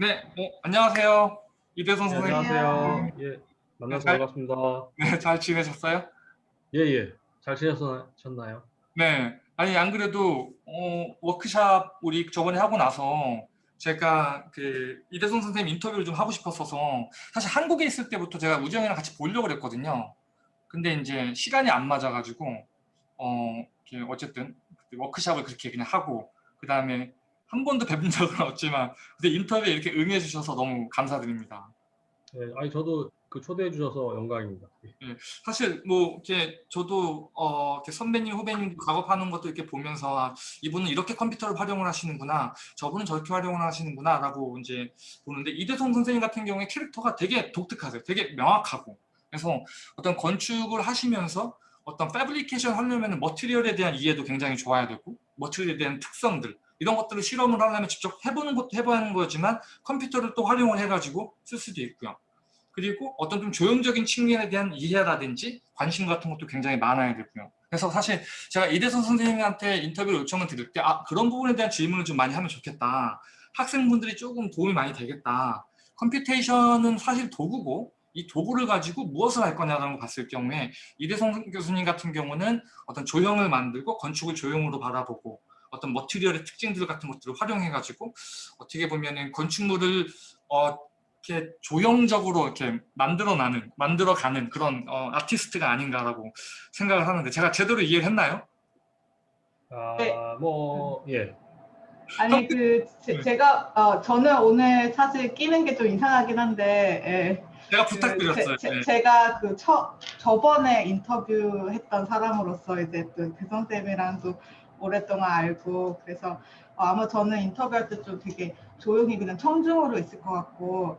네, 어, 안녕하세요. 이대성 네, 선생님. 안녕하세요. 예, 만나서 잘- 반갑습니다. 네, 잘 지내셨어요? 예, 예. 잘 지내셨나요? 네. 아니, 안 그래도, 어, 워크샵 우리 저번에 하고 나서 제가 그 이대성 선생님 인터뷰를 좀 하고 싶었어서 사실 한국에 있을 때부터 제가 우정이랑 같이 보려고 그랬거든요. 근데 이제 시간이 안 맞아가지고, 어, 어쨌든 워크샵을 그렇게 그냥 하고, 그 다음에 한 번도 뵌 적은 없지만, 근데 인터뷰에 이렇게 응해 주셔서 너무 감사드립니다. 예, 아니 저도 그 초대해 주셔서 영광입니다. 예. 사실 뭐 이렇게 저도 어 이렇게 선배님 후배님 작업하는 것도 이렇게 보면서 아, 이분은 이렇게 컴퓨터를 활용을 하시는구나 저분은 저렇게 활용을 하시는구나라고 이제 보는데 이대성 선생님 같은 경우에 캐릭터가 되게 독특하세요 되게 명확하고 그래서 어떤 건축을 하시면서 어떤 fabrication 하려면 material에 대한 이해도 굉장히 좋아야 되고 material에 대한 특성들 이런 것들을 실험을 하려면 직접 해보는 것도 해봐야 하는 거지만 컴퓨터를 또 활용을 해가지고 쓸 수도 있고요. 그리고 어떤 좀 조형적인 측면에 대한 이해라든지 관심 같은 것도 굉장히 많아야 되고요. 그래서 사실 제가 이대성 선생님한테 인터뷰를 요청을 드릴 때 아, 그런 부분에 대한 질문을 좀 많이 하면 좋겠다. 학생분들이 조금 도움이 많이 되겠다. computation은 사실 도구고 이 도구를 가지고 무엇을 할 거냐라는 걸 봤을 경우에 이대성 교수님 같은 경우는 어떤 조형을 만들고 건축을 조형으로 바라보고 어떤 머티리얼의 특징들 같은 것들을 활용해가지고 어떻게 보면은 건축물을 어, 이렇게 조형적으로 이렇게 만들어나는 만들어가는 그런 어, 아티스트가 아닌가라고 생각을 하는데 제가 제대로 이해를 했나요? 아, 네. 뭐 예. 아니 그 네. 제, 가 어, 저는 오늘 사실 끼는 게 좀 이상하긴 한데 제가 예, 부탁드렸어요. 그, 제, 네. 가그 처, 저번에 인터뷰했던 사람으로서 이제 또 대성 쌤이랑 또 오랫동안 알고 그래서 어, 아마 저는 인터뷰할 때 좀 되게 조용히 그냥 청중으로 있을 것 같고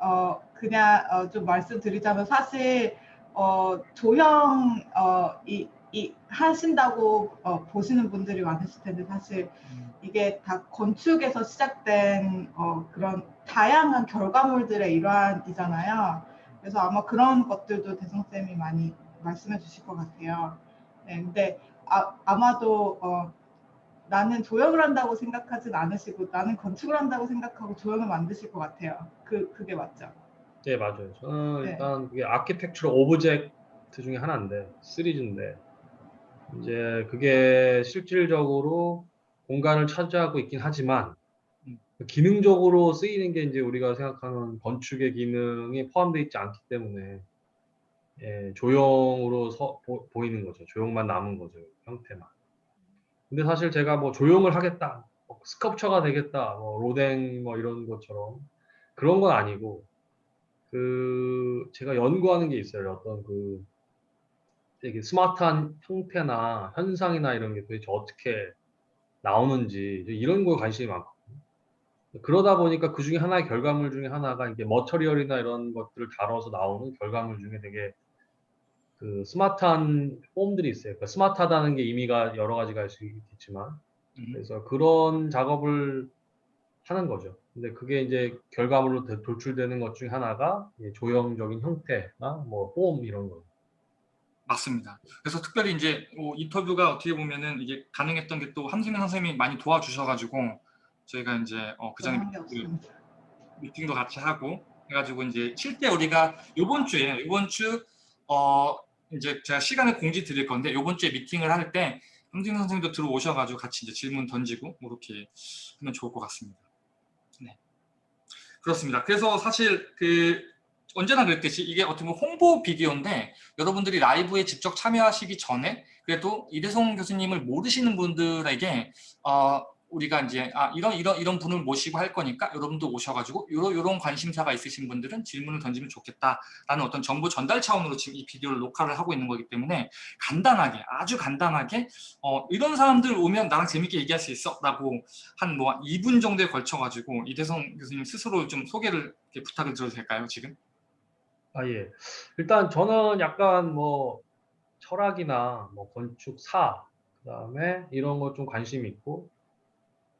어 그냥 어, 좀 말씀드리자면 사실 어 조형 어이 이 하신다고 어, 보시는 분들이 많으실 텐데 사실 이게 다 건축에서 시작된 어, 그런 다양한 결과물들의 일환이잖아요. 그래서 아마 그런 것들도 대성 쌤이 많이 말씀해 주실 것 같아요. 네, 근데 아, 아마도 어, 나는 조형을 한다고 생각하진 않으시고 나는 건축을 한다고 생각하고 조형을 만드실 것 같아요. 그, 그게 맞죠? 네, 맞아요. 저는 네. 일단 그게 architectural object 중에 하나인데 시리즈인데 이제 그게 실질적으로 공간을 차지하고 있긴 하지만 음. 기능적으로 쓰이는 게 이제 우리가 생각하는 건축의 기능이 포함되어 있지 않기 때문에 예, 조형으로 서, 보, 보이는 거죠. 조형만 남은 거죠. 형태만. 근데 사실 제가 뭐 조형을 하겠다, 뭐 스컵처가 되겠다, 뭐 로댕 뭐 이런 것처럼 그런 건 아니고 그 제가 연구하는 게 있어요. 어떤 그 되게 스마트한 형태나 현상이나 이런 게 도대체 어떻게 나오는지 이런 거에 관심이 많거든요. 그러다 보니까 그 중에 하나의 결과물 중에 하나가 이게 머터리얼이나 이런 것들을 다뤄서 나오는 결과물 중에 되게 그 스마트한 폼들이 있어요. 그러니까 스마트하다는 게 의미가 여러 가지가 있을 수 있겠지만 음. 그래서 그런 작업을 하는 거죠. 근데 그게 이제 결과물로 도- 돌출되는 것 중에 하나가 이 조형적인 형태나 뭐폼 이런 거. 맞습니다. 그래서 특별히 이제 뭐 인터뷰가 어떻게 보면은 이게 가능했던 게 또 함승민 선생님이 많이 도와주셔가지고 저희가 이제 어, 그 전에 게 없습니다. 미팅도 같이 하고 해가지고 이제 실제 우리가 요번 주에 요번 주 어 이제 제가 시간을 공지 드릴 건데 요번 주에 미팅을 할 때 함승민 선생님도 들어오셔가지고 같이 이제 질문 던지고 뭐 이렇게 하면 좋을 것 같습니다. 네. 그렇습니다. 그래서 사실 그 언제나 그랬듯이 이게 어떻게 보면 홍보 비디오인데 여러분들이 라이브에 직접 참여하시기 전에 그래도 이대성 교수님을 모르시는 분들에게 어, 우리가 이제 아 이런 이런 이런 분을 모시고 할 거니까 여러분도 오셔가지고 이런 이런 관심사가 있으신 분들은 질문을 던지면 좋겠다라는 어떤 정보 전달 차원으로 지금 이 비디오를 녹화를 하고 있는 거기 때문에 간단하게 아주 간단하게 어, 이런 사람들 오면 나랑 재밌게 얘기할 수 있어라고 한 뭐 2분 정도에 걸쳐가지고 이대성 교수님 스스로 좀 소개를 부탁을 드려도 될까요 지금? 아 예. 일단 저는 약간 뭐 철학이나 뭐 건축사 그다음에 이런 거 좀 관심이 있고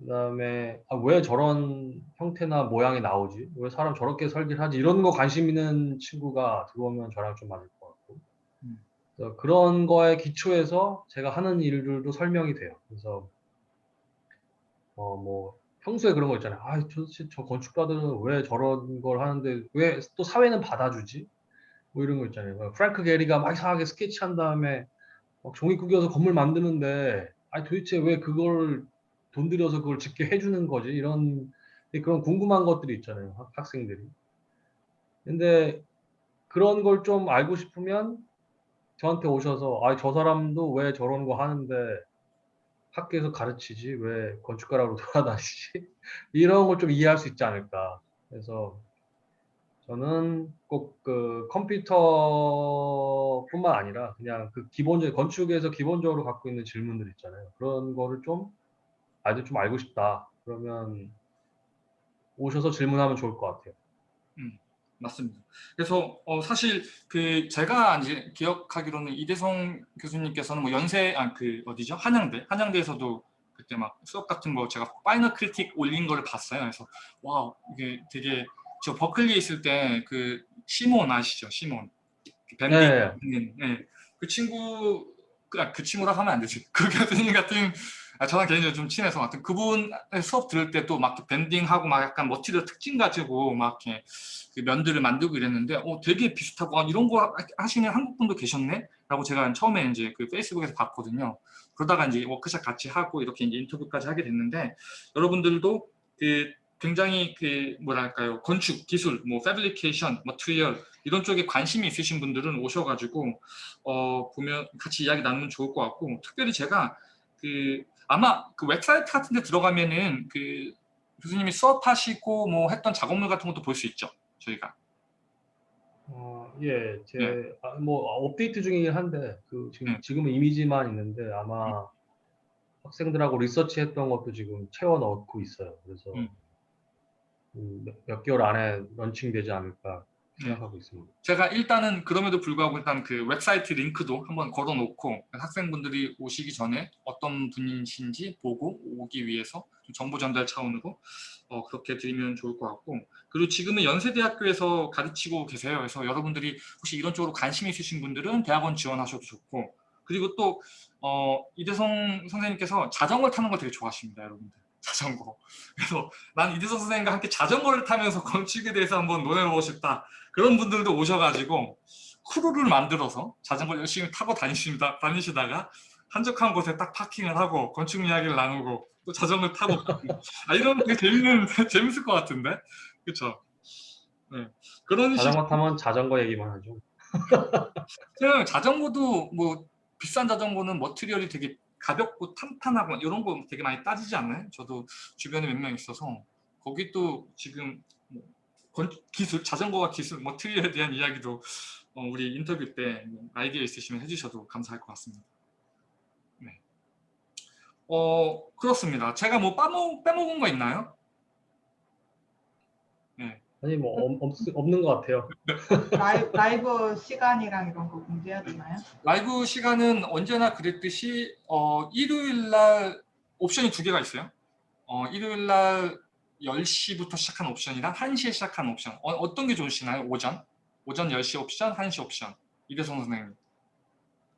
그다음에 아, 왜 저런 형태나 모양이 나오지? 왜 사람 저렇게 설계를 하지? 이런 거 관심 있는 친구가 들어오면 저랑 좀 맞을 것 같고 음. 그래서 그런 거에 기초해서 제가 하는 일들도 설명이 돼요. 그래서 어 뭐 평소에 그런 거 있잖아요. 아, 도대체 저 건축가들은 왜 저런 걸 하는데 왜 또 사회는 받아주지? 뭐 이런 거 있잖아요. 뭐 프랭크 게리가 막 이상하게 스케치한 다음에 막 종이 구겨서 건물 만드는데 아니 도대체 왜 그걸 돈 들여서 그걸 짓게 해주는 거지? 이런 그런 궁금한 것들이 있잖아요. 학- 학생들이. 근데 그런 걸 좀 알고 싶으면 저한테 오셔서 아, 저 사람도 왜 저런 거 하는데 학교에서 가르치지 왜 건축가라고 돌아다니지 이런 걸 좀 이해할 수 있지 않을까 그래서 저는 꼭 그 컴퓨터뿐만 아니라 그냥 그 기본적 건축에서 기본적으로 갖고 있는 질문들 있잖아요 그런 거를 좀 아주 좀 알고 싶다 그러면 오셔서 질문하면 좋을 것 같아요 맞습니다. 그래서 어, 사실 그 제가 이제 기억하기로는 이대성 교수님께서는 뭐 연세 아 그 어디죠 한양대 한양대에서도 그때 막 수업 같은 거 제가 final critic 올린 거를 봤어요. 그래서 와 이게 되게 저 버클리에 있을 때 그 시몬 아시죠 시몬 뱀비 네. 네. 그 친구 그, 아, 그 친구라 하면 안 되지. 그 교수님 같은 아, 저랑 개인적으로 좀 친해서 하여튼 그분 수업 들을 때 또 막 bending하고 막 약간 material 특징 가지고 막 이렇게 그 면들을 만들고 이랬는데 어 되게 비슷하고 아, 이런 거 하시는 한국 분도 계셨네? 라고 제가 처음에 이제 그 페이스북에서 봤거든요. 그러다가 이제 워크샵 같이 하고 이렇게 이제 인터뷰까지 하게 됐는데 여러분들도 그 굉장히 그 뭐랄까요? 건축 기술 뭐 fabrication material 이런 쪽에 관심이 있으신 분들은 오셔가지고 어 보면 같이 이야기 나누면 좋을 것 같고 특별히 제가 그 아마 그 웹사이트 같은 데 들어가면은 그 교수님이 수업하시고 뭐 했던 작업물 같은 것도 볼 수 있죠 저희가 어, 예, 제, 네. 아, 뭐, 업데이트 중이긴 한데, 그, 지금, 네. 지금은 이미지만 있는데, 아마 학생들하고 리서치 했던 것도 지금 채워 넣고 있어요. 그래서, 음. 음, 몇, 몇 개월 안에 런칭 되지 않을까 네. 생각하고 있습니다. 제가 일단은 그럼에도 불구하고 일단 그 웹사이트 링크도 한번 걸어 놓고 학생분들이 오시기 전에 어떤 분이신지 보고 오기 위해서 좀 정보 전달 차원으로 어, 그렇게 드리면 좋을 것 같고 그리고 지금은 연세대학교에서 가르치고 계세요. 그래서 여러분들이 혹시 이런 쪽으로 관심 있으신 분들은 대학원 지원하셔도 좋고 그리고 또 어, 이대성 선생님께서 자전거 타는 거 되게 좋아하십니다. 여러분들. 자전거. 그래서 난 이대성 선생님과 함께 자전거를 타면서 건축에 대해서 한번 논해보고 싶다. 그런 분들도 오셔가지고 크루를 만들어서 자전거 열심히 타고 다니십니다, 다니시다가 한적한 곳에 딱 파킹을 하고 건축 이야기를 나누고 또 자전거 타고 아 이런 되게 재밌는 재밌을 것 같은데 그렇죠? 네 그런 식 자전거 타면 자전거 얘기만 하죠. 그냥 자전거도 뭐 비싼 자전거는 머티리얼이 되게 가볍고 탄탄하고 이런 거 되게 많이 따지지 않나요? 저도 주변에 몇 명 있어서 거기 또 지금 뭐 건- 기술, 자전거와 기술, 머티리얼에 대한 이야기도 어, 우리 인터뷰 때뭐 아이디어 있으시면 해주셔도 감사할 것 같습니다. 네. 어 그렇습니다. 제가 뭐 빠먹, 빼먹은 거 있나요? 네. 아니, 뭐, 없, 없, 없는 것 같아요. 라이브, 라이브 시간이랑 이런 거 공지해야 되나요? 라이브 시간은 언제나 그랬듯이 어, 일요일 날 옵션이 두 개가 있어요. 어, 일요일 날 10시부터 시작한 옵션이랑 1시에 시작한 옵션. 어떤 게 좋으시나요? 오전? 오전 10시 옵션, 1시 옵션. 이대성 선생님.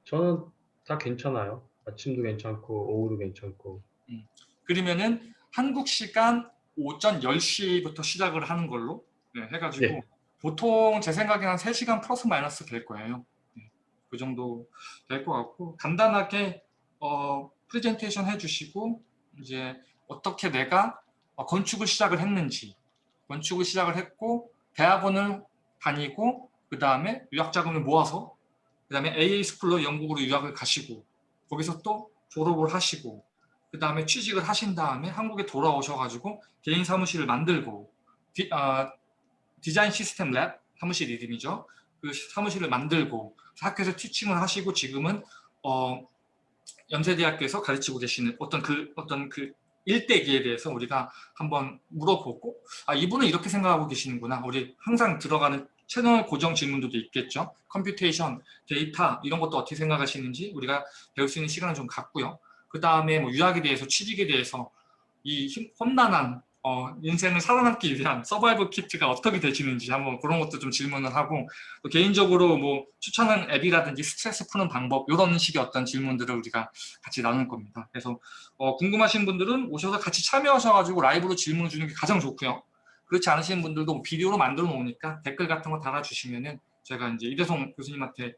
저는 다 괜찮아요. 아침도 괜찮고, 오후도 괜찮고. 그러면은 한국 시간 오전 10시부터 시작을 하는 걸로 네, 해가지고 네. 보통 제 생각에 한 3시간 플러스 마이너스 될 거예요. 네, 그 정도 될 것 같고 간단하게 어, 프레젠테이션 해주시고 이제 어떻게 내가 어, 건축을 시작을 했는지 건축을 시작을 했고 대학원을 다니고 그 다음에 유학 자금을 모아서 그 다음에 AA 스쿨로 영국으로 유학을 가시고 거기서 또 졸업을 하시고 그 다음에 취직을 하신 다음에 한국에 돌아오셔가지고 개인 사무실을 만들고 디, 아, 디자인 시스템 랩 사무실 이름이죠. 그 사무실을 만들고 학교에서 teaching을 하시고 지금은 어, 연세대학교에서 가르치고 계시는 어떤 그 어떤 그 일대기에 대해서 우리가 한번 물어보고 아 이분은 이렇게 생각하고 계시는구나. 우리 항상 들어가는 채널 고정 질문들도 있겠죠. computation, 데이터 이런 것도 어떻게 생각하시는지 우리가 배울 수 있는 시간을 좀 갖고요. 그 다음에 뭐 유학에 대해서 취직에 대해서 이 힘- 험난한 어, 인생을 살아남기 위한 서바이벌 키트가 어떻게 되시는지 한번 그런 것도 좀 질문을 하고 또 개인적으로 뭐 추천하는 앱이라든지 스트레스 푸는 방법 이런 식의 어떤 질문들을 우리가 같이 나눌 겁니다. 그래서 어, 궁금하신 분들은 오셔서 같이 참여하셔가지고 라이브로 질문 주는 게 가장 좋고요. 그렇지 않으신 분들도 뭐 비디오로 만들어 놓으니까 댓글 같은 거 달아주시면은 제가 이제 이대성 교수님한테 어,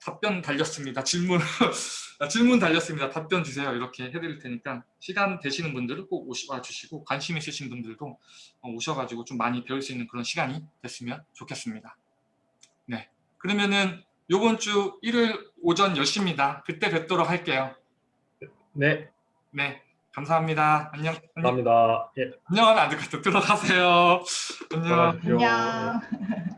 답변 달렸습니다. 질문 질문 달렸습니다. 답변 주세요. 이렇게 해드릴 테니까 시간 되시는 분들은 꼭 오셔 주시고 관심 있으신 분들도 어, 오셔가지고 좀 많이 배울 수 있는 그런 시간이 됐으면 좋겠습니다. 네, 그러면은 요번 주 일요일 오전 10시입니다. 그때 뵙도록 할게요. 네, 네, 감사합니다. 안녕. 안녕. 감사합니다. 예, 안녕은 안될것 같아. 들어가세요. 안녕. 안녕.